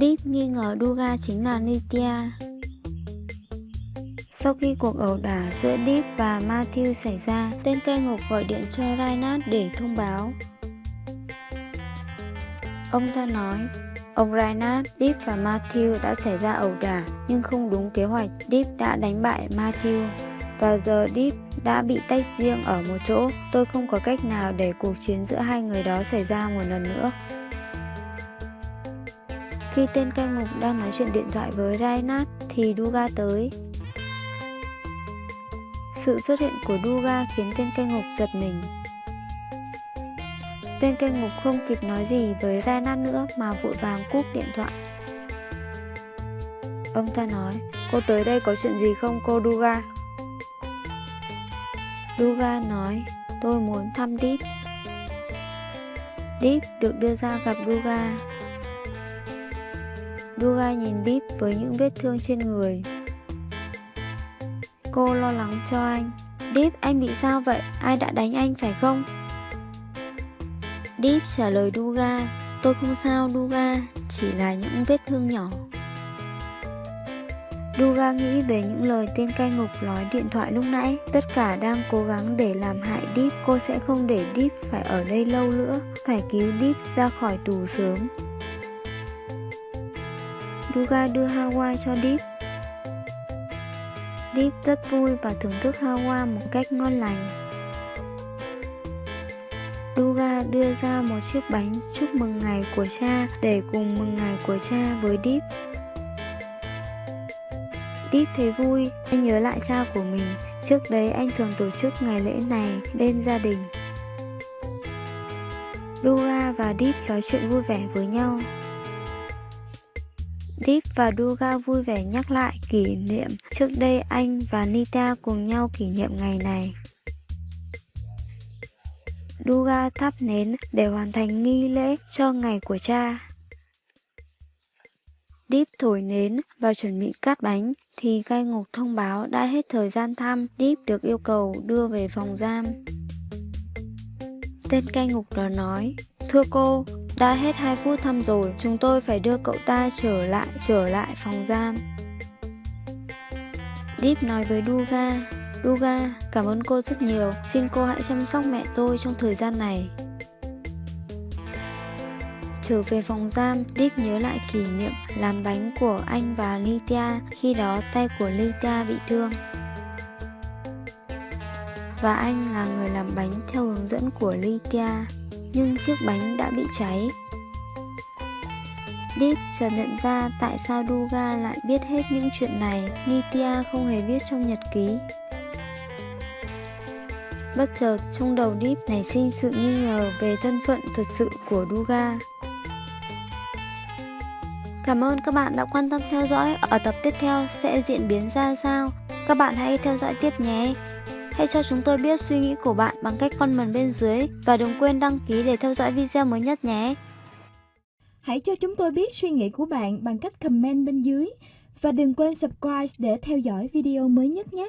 Deep nghi ngờ Duga chính là Nitya. Sau khi cuộc ẩu đả giữa Deep và Matthew xảy ra, tên cây ngục gọi điện cho Reinhardt để thông báo. Ông ta nói, ông Reinhardt, Deep và Matthew đã xảy ra ẩu đả nhưng không đúng kế hoạch. Deep đã đánh bại Matthew và giờ Deep đã bị tách riêng ở một chỗ. Tôi không có cách nào để cuộc chiến giữa hai người đó xảy ra một lần nữa. Khi tên cai ngục đang nói chuyện điện thoại với Reinhardt thì Duga tới. Sự xuất hiện của Duga khiến tên cai ngục giật mình. Tên cai ngục không kịp nói gì với Reinhardt nữa mà vội vàng cúp điện thoại. Ông ta nói, cô tới đây có chuyện gì không cô Duga? Duga nói, tôi muốn thăm Deep. Deep được đưa ra gặp Duga. Duga nhìn Deep với những vết thương trên người. Cô lo lắng cho anh. Deep, anh bị sao vậy? Ai đã đánh anh phải không? Deep trả lời Duga, tôi không sao Duga, chỉ là những vết thương nhỏ. Duga nghĩ về những lời tên cai ngục nói điện thoại lúc nãy. Tất cả đang cố gắng để làm hại Deep. Cô sẽ không để Deep phải ở đây lâu nữa. Phải cứu Deep ra khỏi tù sớm. Duga đưa Hawa cho Deep. Deep rất vui và thưởng thức Hawa một cách ngon lành. Duga đưa ra một chiếc bánh chúc mừng ngày của cha để cùng mừng ngày của cha với Deep. Deep thấy vui, anh nhớ lại cha của mình. Trước đấy anh thường tổ chức ngày lễ này bên gia đình. Duga và Deep nói chuyện vui vẻ với nhau. Deep và Duga vui vẻ nhắc lại kỷ niệm trước đây anh và Nita cùng nhau kỷ niệm ngày này. Duga thắp nến để hoàn thành nghi lễ cho ngày của cha. Deep thổi nến và chuẩn bị cắt bánh thì cai ngục thông báo đã hết thời gian thăm, Deep được yêu cầu đưa về phòng giam. Tên cai ngục đó nói, Thưa cô, đã hết 2 phút thăm rồi, chúng tôi phải đưa cậu ta trở lại, trở lại phòng giam. Deep nói với Duga, Duga, cảm ơn cô rất nhiều, xin cô hãy chăm sóc mẹ tôi trong thời gian này. Trở về phòng giam, Deep nhớ lại kỷ niệm làm bánh của anh và Lydia, khi đó tay của Lydia bị thương. Và anh là người làm bánh theo hướng dẫn của Lydia, nhưng chiếc bánh đã bị cháy. Deep chợt nhận ra tại sao Duga lại biết hết những chuyện này, Nitya không hề viết trong nhật ký. Bất chợt, trong đầu Deep nảy sinh sự nghi ngờ về thân phận thật sự của Duga. Cảm ơn các bạn đã quan tâm theo dõi. Ở tập tiếp theo sẽ diễn biến ra sao? Các bạn hãy theo dõi tiếp nhé. Hãy cho chúng tôi biết suy nghĩ của bạn bằng cách comment bên dưới và đừng quên đăng ký để theo dõi video mới nhất nhé. Hãy cho chúng tôi biết suy nghĩ của bạn bằng cách comment bên dưới và đừng quên subscribe để theo dõi video mới nhất nhé.